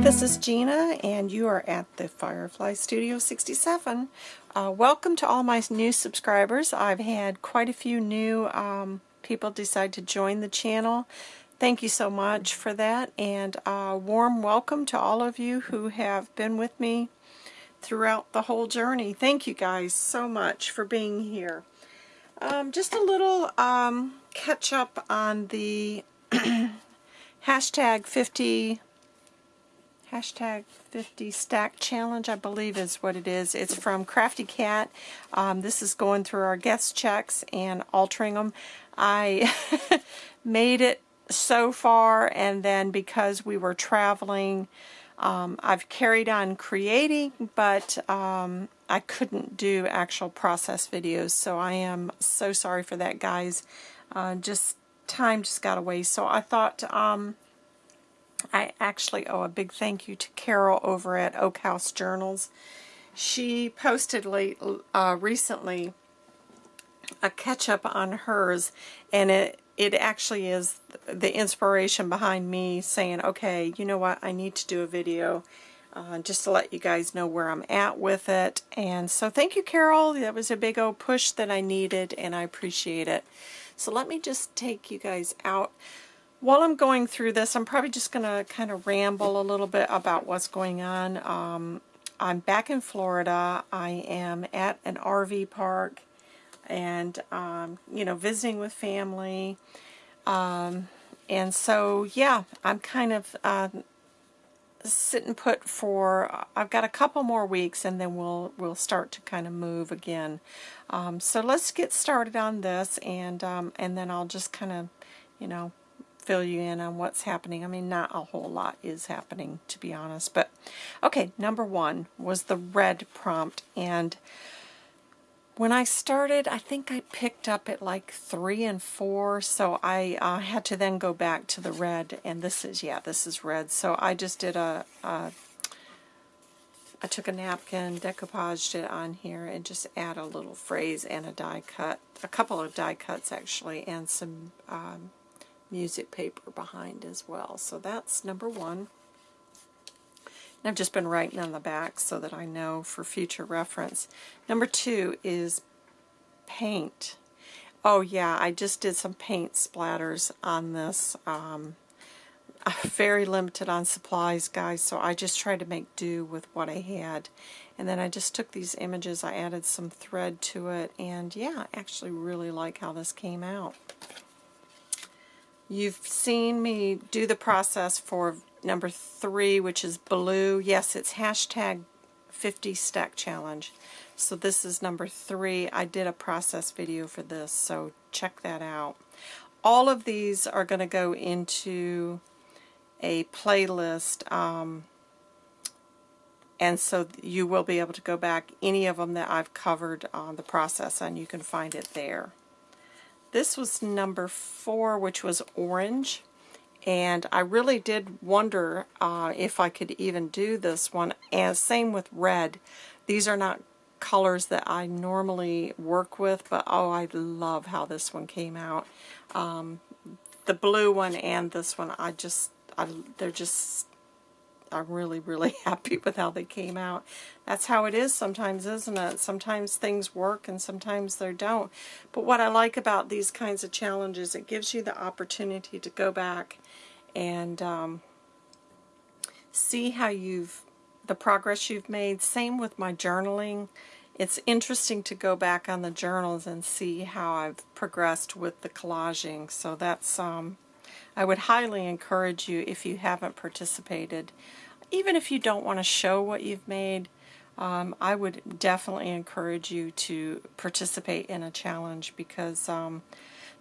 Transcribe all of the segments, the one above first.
this is Gina and you are at the Firefly Studio 67. Uh, welcome to all my new subscribers. I've had quite a few new um, people decide to join the channel. Thank you so much for that and a warm welcome to all of you who have been with me throughout the whole journey. Thank you guys so much for being here. Um, just a little um, catch up on the hashtag 50 hashtag 50 stack challenge I believe is what it is. It's from Crafty Cat. Um, this is going through our guest checks and altering them I made it so far and then because we were traveling um, I've carried on creating but um, I couldn't do actual process videos so I am so sorry for that guys. Uh, just time just got away. So I thought um, I actually owe a big thank you to Carol over at Oak House Journals. She posted late, uh, recently a catch-up on hers, and it, it actually is the inspiration behind me saying, okay, you know what, I need to do a video uh, just to let you guys know where I'm at with it. And so thank you, Carol. That was a big old push that I needed, and I appreciate it. So let me just take you guys out while I'm going through this, I'm probably just going to kind of ramble a little bit about what's going on. Um, I'm back in Florida. I am at an RV park and, um, you know, visiting with family. Um, and so, yeah, I'm kind of uh, sitting put for, I've got a couple more weeks and then we'll, we'll start to kind of move again. Um, so let's get started on this and, um, and then I'll just kind of, you know, fill you in on what's happening. I mean, not a whole lot is happening, to be honest. But, okay, number one was the red prompt. And when I started, I think I picked up at like three and four. So I uh, had to then go back to the red. And this is, yeah, this is red. So I just did a, a I took a napkin, decoupaged it on here, and just add a little phrase and a die cut, a couple of die cuts actually, and some um, music paper behind as well. So that's number one. And I've just been writing on the back so that I know for future reference. Number two is paint. Oh yeah, I just did some paint splatters on this. Um, I'm very limited on supplies, guys, so I just tried to make do with what I had. And then I just took these images, I added some thread to it, and yeah, I actually really like how this came out. You've seen me do the process for number three, which is blue. Yes, it's hashtag 50 stack challenge. So this is number three. I did a process video for this, so check that out. All of these are going to go into a playlist, um, and so you will be able to go back any of them that I've covered on the process, and you can find it there. This was number four, which was orange. And I really did wonder uh, if I could even do this one. And same with red. These are not colors that I normally work with, but oh, I love how this one came out. Um, the blue one and this one, I just, I, they're just I'm really, really happy with how they came out. That's how it is sometimes, isn't it? Sometimes things work and sometimes they don't. But what I like about these kinds of challenges, it gives you the opportunity to go back and um, see how you've, the progress you've made. Same with my journaling. It's interesting to go back on the journals and see how I've progressed with the collaging. So that's, um, I would highly encourage you if you haven't participated even if you don't want to show what you've made, um, I would definitely encourage you to participate in a challenge because um,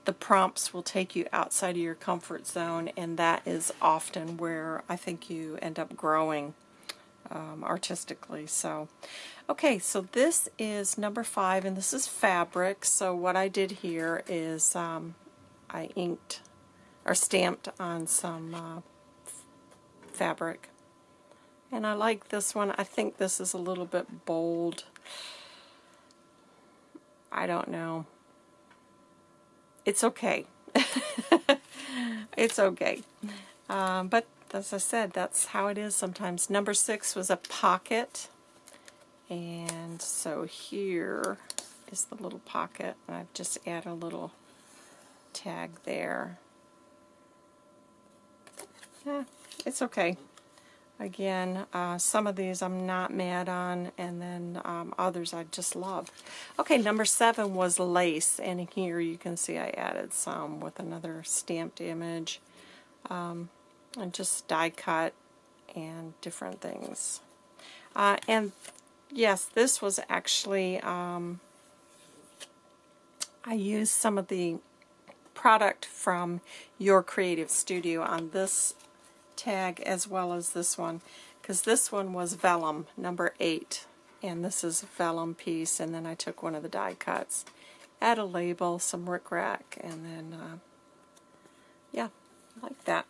the prompts will take you outside of your comfort zone and that is often where I think you end up growing um, artistically. So, okay, so this is number five and this is fabric. So what I did here is um, I inked or stamped on some uh, fabric and I like this one. I think this is a little bit bold. I don't know. It's okay. it's okay. Um, but as I said, that's how it is sometimes. Number six was a pocket. And so here is the little pocket. I've just added a little tag there. Yeah, it's okay. Again, uh, some of these I'm not mad on, and then um, others I just love. Okay, number seven was lace, and here you can see I added some with another stamped image, um, and just die cut and different things. Uh, and yes, this was actually, um, I used some of the product from Your Creative Studio on this tag as well as this one because this one was vellum number 8 and this is a vellum piece and then I took one of the die cuts add a label some rickrack and then uh, yeah like that.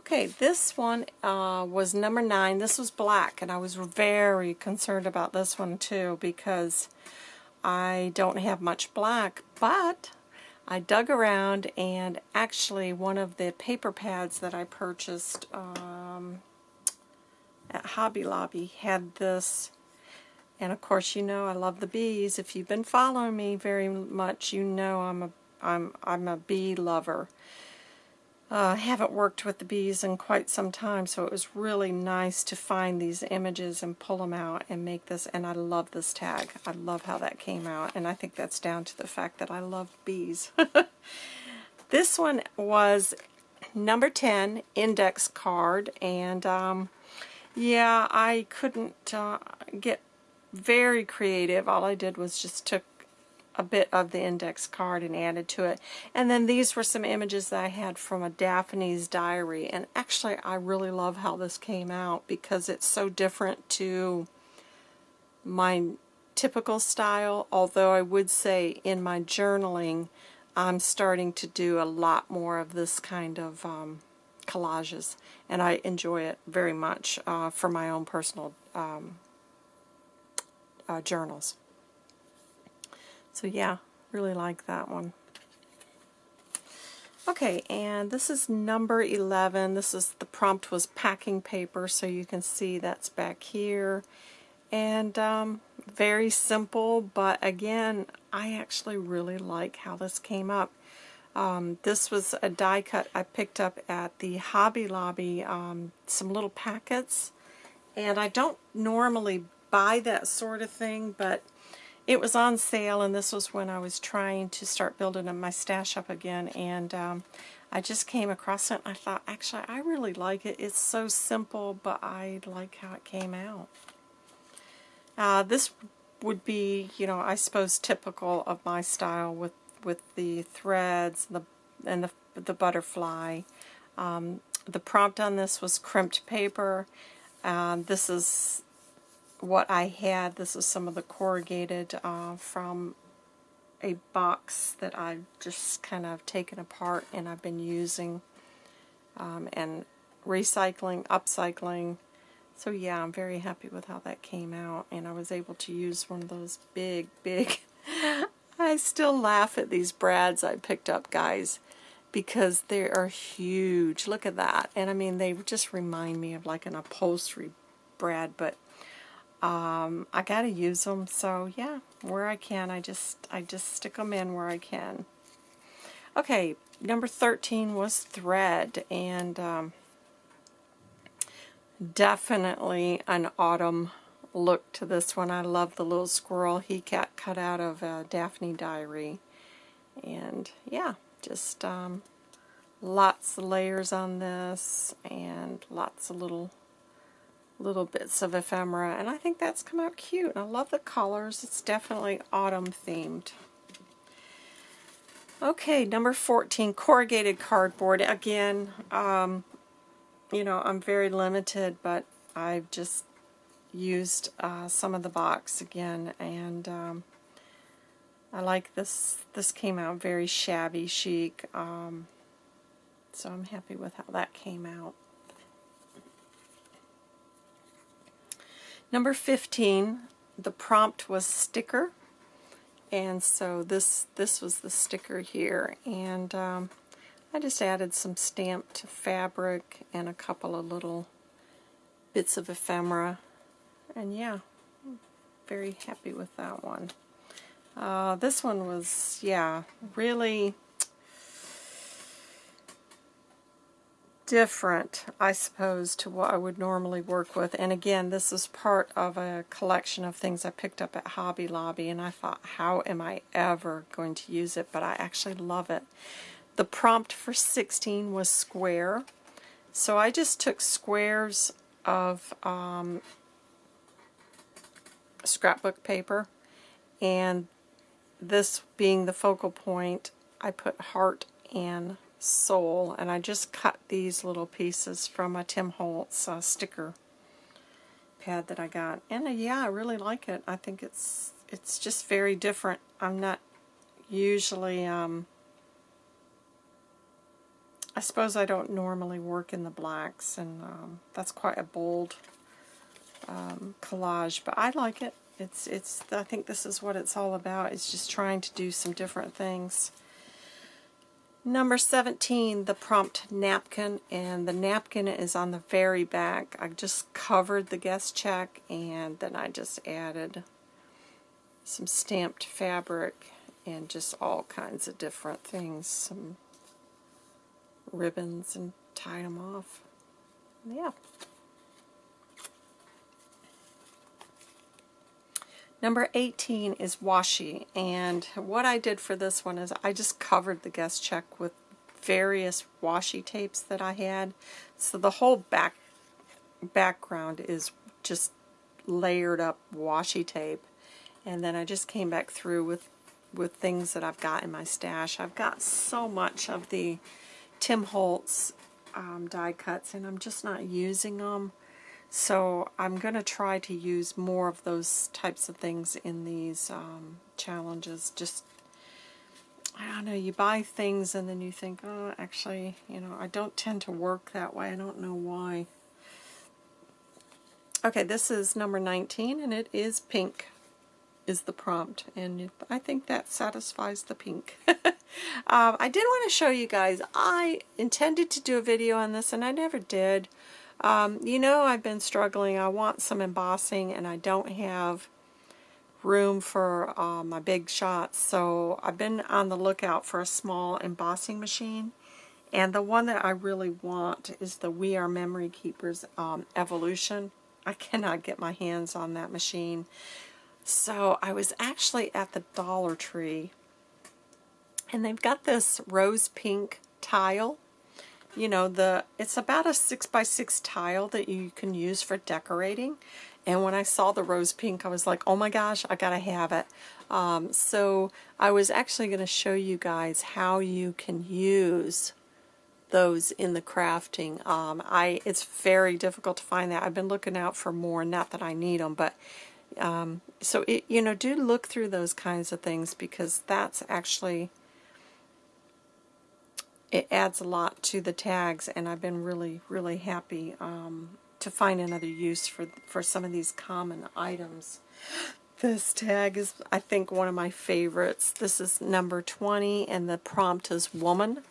Okay this one uh, was number 9 this was black and I was very concerned about this one too because I don't have much black but I dug around and actually one of the paper pads that I purchased um, at Hobby Lobby had this. And of course you know I love the bees. If you've been following me very much you know I'm a I'm I'm a bee lover uh, I haven't worked with the bees in quite some time, so it was really nice to find these images and pull them out and make this, and I love this tag. I love how that came out, and I think that's down to the fact that I love bees. this one was number 10 index card, and um, yeah, I couldn't uh, get very creative. All I did was just took a bit of the index card and added to it. And then these were some images that I had from a Daphne's diary. And actually, I really love how this came out because it's so different to my typical style. Although I would say in my journaling, I'm starting to do a lot more of this kind of um, collages. And I enjoy it very much uh, for my own personal um, uh, journals. So yeah, really like that one. Okay, and this is number 11. This is, the prompt was packing paper, so you can see that's back here. And um, very simple, but again, I actually really like how this came up. Um, this was a die cut I picked up at the Hobby Lobby, um, some little packets. And I don't normally buy that sort of thing, but it was on sale and this was when I was trying to start building my stash up again and um, I just came across it and I thought actually I really like it. It's so simple but I like how it came out. Uh, this would be you know I suppose typical of my style with with the threads and the and the, the butterfly. Um, the prompt on this was crimped paper. Uh, this is what I had. This is some of the corrugated uh, from a box that I've just kind of taken apart and I've been using um, and recycling, upcycling. So yeah, I'm very happy with how that came out and I was able to use one of those big, big, I still laugh at these brads I picked up, guys, because they are huge. Look at that. And I mean, they just remind me of like an upholstery brad, but um, I gotta use them so yeah where I can I just I just stick them in where I can. Okay number 13 was thread and um, definitely an autumn look to this one. I love the little squirrel he cat cut out of a Daphne diary. And yeah just um, lots of layers on this and lots of little little bits of ephemera, and I think that's come out cute. I love the colors. It's definitely autumn themed. Okay, number 14, corrugated cardboard. Again, um, you know, I'm very limited, but I've just used uh, some of the box again, and um, I like this. This came out very shabby chic, um, so I'm happy with how that came out. Number 15, the prompt was sticker. And so this this was the sticker here. And um, I just added some stamped fabric and a couple of little bits of ephemera. And yeah, very happy with that one. Uh, this one was, yeah, really different, I suppose, to what I would normally work with. And again, this is part of a collection of things I picked up at Hobby Lobby, and I thought, how am I ever going to use it? But I actually love it. The prompt for 16 was square. So I just took squares of um, scrapbook paper, and this being the focal point, I put heart and soul and I just cut these little pieces from a Tim Holtz uh, sticker pad that I got. And uh, yeah I really like it. I think it's it's just very different. I'm not usually um, I suppose I don't normally work in the blacks and um, that's quite a bold um, collage but I like it. It's it's I think this is what it's all about it's just trying to do some different things Number 17, the prompt napkin, and the napkin is on the very back. I just covered the guest check, and then I just added some stamped fabric and just all kinds of different things, some ribbons, and tied them off. Yeah. Number 18 is washi, and what I did for this one is I just covered the guest check with various washi tapes that I had. So the whole back background is just layered up washi tape. And then I just came back through with, with things that I've got in my stash. I've got so much of the Tim Holtz um, die cuts, and I'm just not using them. So I'm going to try to use more of those types of things in these um, challenges. Just, I don't know, you buy things and then you think, oh, actually, you know, I don't tend to work that way. I don't know why. Okay, this is number 19, and it is pink is the prompt, and I think that satisfies the pink. um, I did want to show you guys, I intended to do a video on this, and I never did. Um, you know I've been struggling. I want some embossing and I don't have room for uh, my big shots. So I've been on the lookout for a small embossing machine. And the one that I really want is the We Are Memory Keepers um, Evolution. I cannot get my hands on that machine. So I was actually at the Dollar Tree and they've got this rose pink tile you know, the it's about a 6 by 6 tile that you can use for decorating. And when I saw the rose pink, I was like, oh my gosh, I gotta have it. Um, so I was actually going to show you guys how you can use those in the crafting. Um, I It's very difficult to find that. I've been looking out for more, not that I need them, but um, so, it, you know, do look through those kinds of things because that's actually it adds a lot to the tags and I've been really really happy um, to find another use for for some of these common items. This tag is I think one of my favorites. This is number 20 and the prompt is woman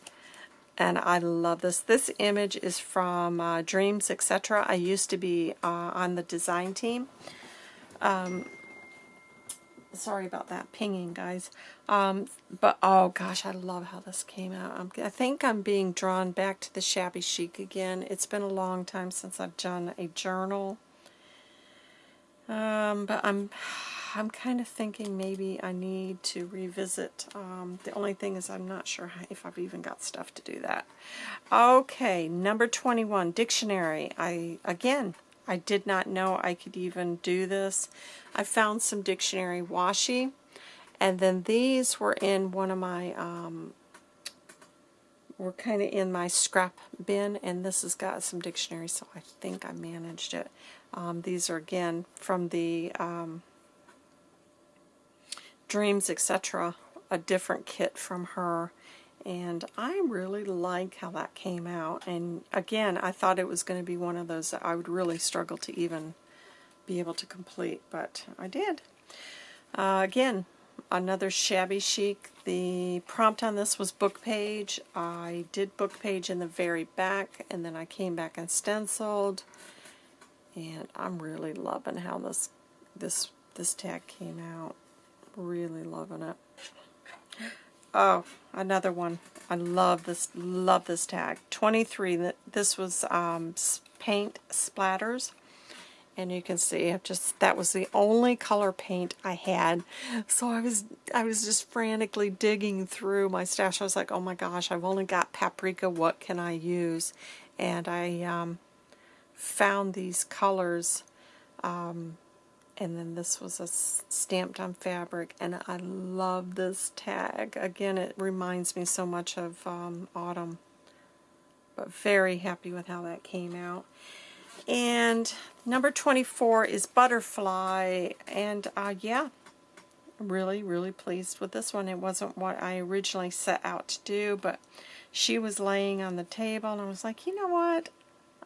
and I love this. This image is from uh, Dreams etc I used to be uh, on the design team. Um, sorry about that pinging, guys. Um, but, oh gosh, I love how this came out. I'm, I think I'm being drawn back to the shabby chic again. It's been a long time since I've done a journal. Um, but I'm I'm kind of thinking maybe I need to revisit. Um, the only thing is I'm not sure if I've even got stuff to do that. Okay, number 21, dictionary. I Again, I did not know I could even do this. I found some dictionary washi, and then these were in one of my, um, were kind of in my scrap bin, and this has got some dictionary, so I think I managed it. Um, these are, again, from the um, Dreams, etc., a different kit from her and I really like how that came out and again I thought it was going to be one of those that I would really struggle to even be able to complete but I did uh, again another shabby chic. The prompt on this was book page. I did book page in the very back, and then I came back and stenciled. And I'm really loving how this this this tag came out. Really loving it. Oh, another one. I love this love this tag. 23. This was um, paint splatters and you can see I've just that was the only color paint I had so I was I was just frantically digging through my stash I was like oh my gosh I've only got paprika what can I use and I um, found these colors um, and then this was a stamped on fabric and I love this tag again it reminds me so much of um, autumn but very happy with how that came out and number 24 is Butterfly. And uh, yeah, really, really pleased with this one. It wasn't what I originally set out to do, but she was laying on the table and I was like, you know what?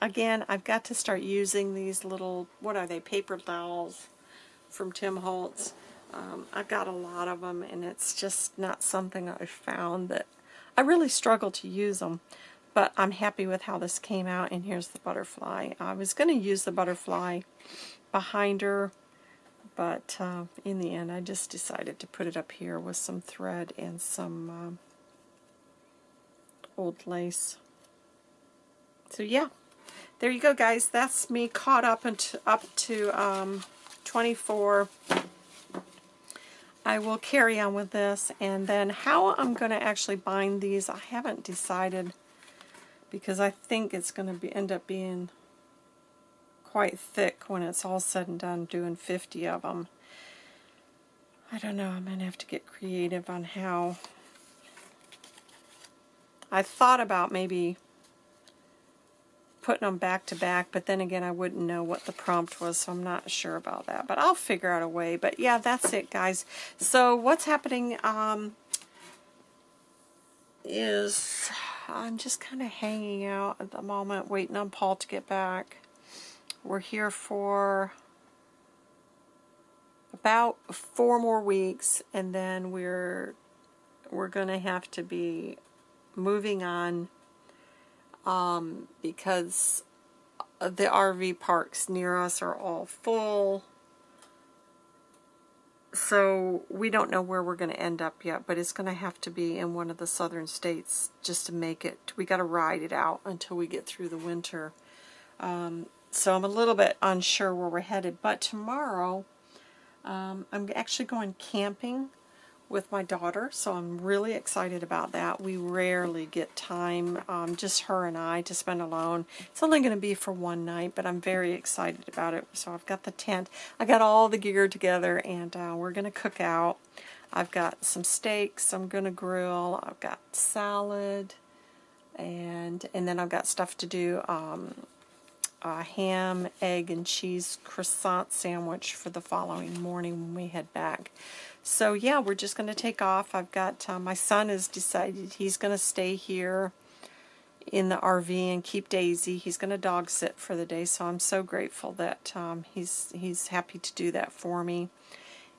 Again, I've got to start using these little, what are they, paper dolls from Tim Holtz. Um, I've got a lot of them and it's just not something I found that I really struggle to use them. But I'm happy with how this came out, and here's the butterfly. I was going to use the butterfly behind her, but uh, in the end I just decided to put it up here with some thread and some um, old lace. So yeah, there you go guys. That's me caught up, into, up to um, 24. I will carry on with this, and then how I'm going to actually bind these, I haven't decided because I think it's going to be end up being quite thick when it's all said and done doing 50 of them. I don't know, I'm going to have to get creative on how. I thought about maybe putting them back to back, but then again I wouldn't know what the prompt was, so I'm not sure about that. But I'll figure out a way. But yeah, that's it, guys. So what's happening um, is I'm just kind of hanging out at the moment, waiting on Paul to get back. We're here for about four more weeks, and then we're we're going to have to be moving on um, because the RV parks near us are all full so we don't know where we're going to end up yet, but it's going to have to be in one of the southern states just to make it. We got to ride it out until we get through the winter. Um, so I'm a little bit unsure where we're headed, but tomorrow um, I'm actually going camping with my daughter, so I'm really excited about that. We rarely get time, um, just her and I, to spend alone. It's only going to be for one night, but I'm very excited about it. So I've got the tent. I got all the gear together, and uh, we're going to cook out. I've got some steaks I'm going to grill. I've got salad, and and then I've got stuff to do. Um, a ham, egg, and cheese croissant sandwich for the following morning when we head back. So yeah, we're just going to take off. I've got, uh, my son has decided he's going to stay here in the RV and keep Daisy. He's going to dog sit for the day, so I'm so grateful that um, he's, he's happy to do that for me.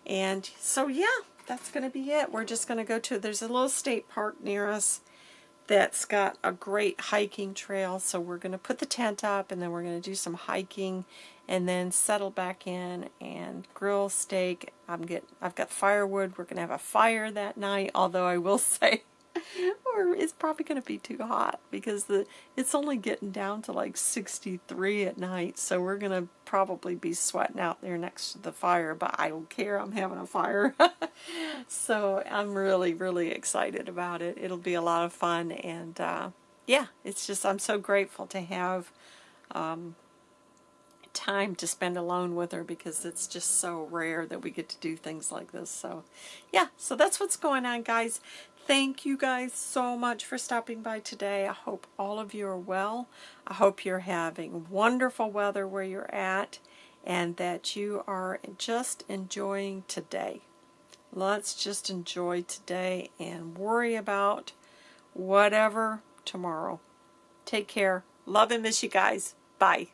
And so yeah, that's going to be it. We're just going to go to, there's a little state park near us that's got a great hiking trail. So we're going to put the tent up and then we're going to do some hiking and then settle back in and grill steak. I'm get I've got firewood. We're going to have a fire that night, although I will say or it's probably going to be too hot because the it's only getting down to like 63 at night. So we're going to probably be sweating out there next to the fire but I don't care. I'm having a fire. So I'm really really excited about it. It'll be a lot of fun. And uh, yeah it's just I'm so grateful to have um, time to spend alone with her because it's just so rare that we get to do things like this. So yeah, so that's what's going on guys. Thank you guys so much for stopping by today. I hope all of you are well. I hope you're having wonderful weather where you're at and that you are just enjoying today. Let's just enjoy today and worry about whatever tomorrow. Take care. Love and miss you guys. Bye.